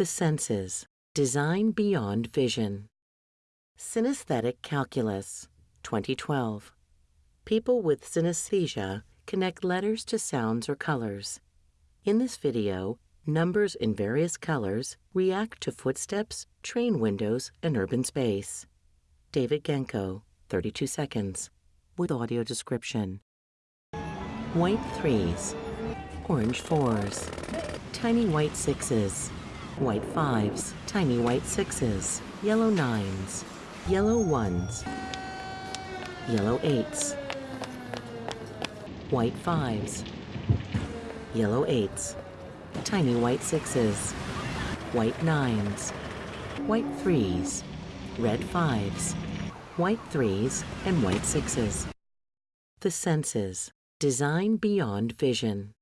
The senses. Design beyond vision. Synesthetic calculus. 2012. People with synesthesia connect letters to sounds or colors. In this video, numbers in various colors react to footsteps, train windows, and urban space. David Genko, 32 seconds, with audio description. White threes, orange fours, tiny white sixes, white fives, tiny white sixes, yellow nines, yellow ones, yellow eights, white fives, yellow eights, tiny white sixes, white nines, white threes, red fives, white threes, and white sixes. The senses. Design beyond vision.